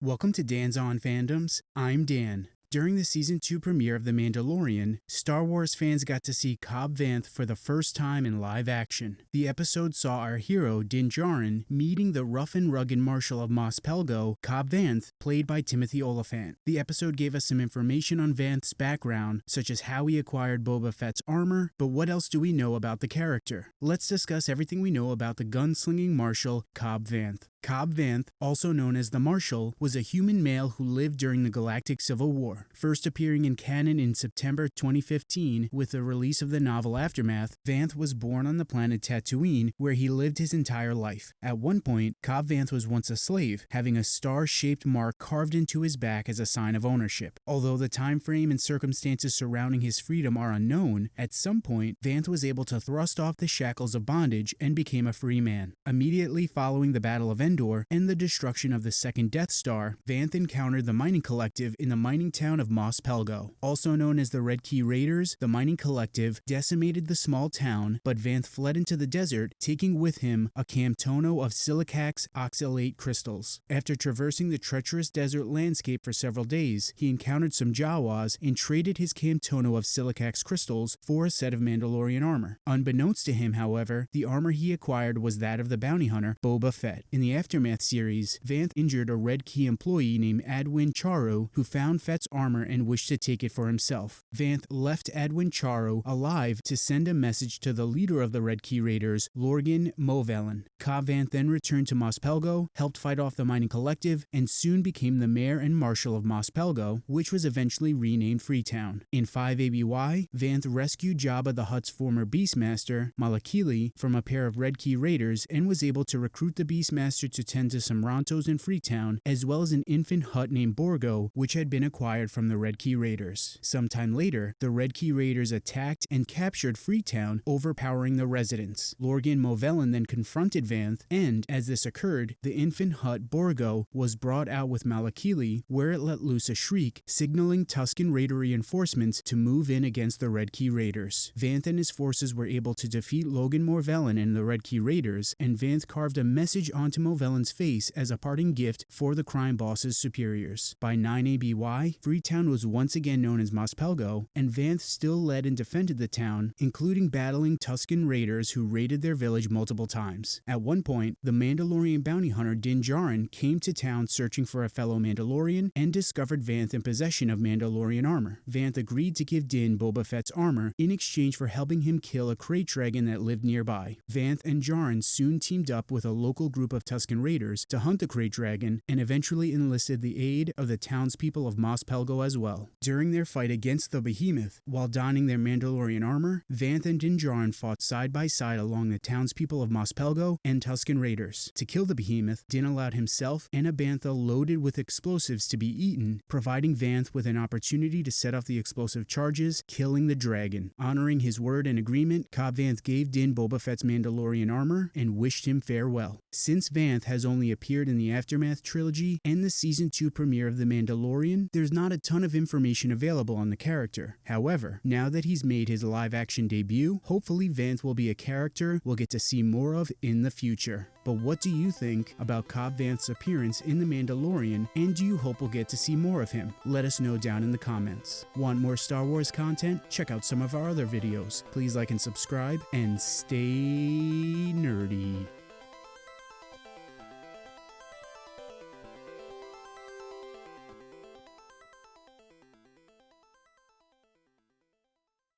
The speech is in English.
Welcome to Dan's On Fandoms. I'm Dan. During the season 2 premiere of The Mandalorian, Star Wars fans got to see Cobb Vanth for the first time in live action. The episode saw our hero, Din Djarin, meeting the rough and rugged Marshal of Mos Pelgo, Cobb Vanth, played by Timothy Olyphant. The episode gave us some information on Vanth's background, such as how he acquired Boba Fett's armor, but what else do we know about the character? Let's discuss everything we know about the gunslinging Marshal, Cobb Vanth. Cobb Vanth, also known as the Marshal, was a human male who lived during the Galactic Civil War, first appearing in canon in September 2015 with the release of the novel Aftermath. Vanth was born on the planet Tatooine, where he lived his entire life. At one point, Cobb Vanth was once a slave, having a star-shaped mark carved into his back as a sign of ownership. Although the time frame and circumstances surrounding his freedom are unknown, at some point, Vanth was able to thrust off the shackles of bondage and became a free man. Immediately following the Battle of Endor and the destruction of the second Death Star, Vanth encountered the mining collective in the mining town of Mos Pelgo. Also known as the Red Key Raiders, the mining collective decimated the small town, but Vanth fled into the desert, taking with him a camtono of silicax oxalate crystals. After traversing the treacherous desert landscape for several days, he encountered some Jawas and traded his camtono of silicax crystals for a set of Mandalorian armor. Unbeknownst to him, however, the armor he acquired was that of the bounty hunter Boba Fett. In the Aftermath series, Vanth injured a Red Key employee named Adwin Charo who found Fett's armor and wished to take it for himself. Vanth left Adwin Charo alive to send a message to the leader of the Red Key Raiders, Lorgan Movellan. Cobb Vanth then returned to Mos Pelgo, helped fight off the mining collective, and soon became the mayor and marshal of Mos Pelgo, which was eventually renamed Freetown. In 5 ABY, Vanth rescued Jabba the Hutt's former Beastmaster, Malakili, from a pair of Red Key Raiders and was able to recruit the Beastmaster to tend to some Rontos in Freetown, as well as an infant Hutt named Borgo, which had been acquired from the Red Key Raiders. Sometime later, the Red Key Raiders attacked and captured Freetown, overpowering the residents. Lorgan Movellan then confronted Vanth, and as this occurred, the infant Hutt Borgo was brought out with Malakili, where it let loose a shriek, signaling Tusken Raider reinforcements to move in against the Red Key Raiders. Vanth and his forces were able to defeat Lorgan Movellan and the Red Key Raiders, and Vanth carved a message onto Movellan's face as a parting gift for the crime boss's superiors. By 9 ABY, Freetown was once again known as Mos Pelgo, and Vanth still led and defended the town, including battling Tusken Raiders who raided their village multiple times. At one point, the Mandalorian bounty hunter Din Djarin came to town searching for a fellow Mandalorian and discovered Vanth in possession of Mandalorian armor. Vanth agreed to give Din Boba Fett's armor in exchange for helping him kill a krayt dragon that lived nearby. Vanth and Djarin soon teamed up with a local group of Tusken Raiders to hunt the krayt dragon and eventually enlisted the aid of the townspeople of Mos Pelgo as well. During their fight against the behemoth, while donning their Mandalorian armor, Vanth and Din Djarin fought side by side along the townspeople of Mos Pelgo and Tusken Raiders. To kill the behemoth, Din allowed himself and a bantha loaded with explosives to be eaten, providing Vanth with an opportunity to set off the explosive charges, killing the dragon. Honoring his word and agreement, Cobb Vanth gave Din Boba Fett's Mandalorian armor and wished him farewell. Since Vanth has only appeared in the Aftermath trilogy and the season 2 premiere of The Mandalorian, there's not a ton of information available on the character. However, now that he's made his live action debut, hopefully Vanth will be a character we'll get to see more of in the future. But what do you think about Cobb Vanth's appearance in The Mandalorian, and do you hope we'll get to see more of him? Let us know down in the comments. Want more Star Wars content? Check out some of our other videos. Please like and subscribe, and stay nerdy.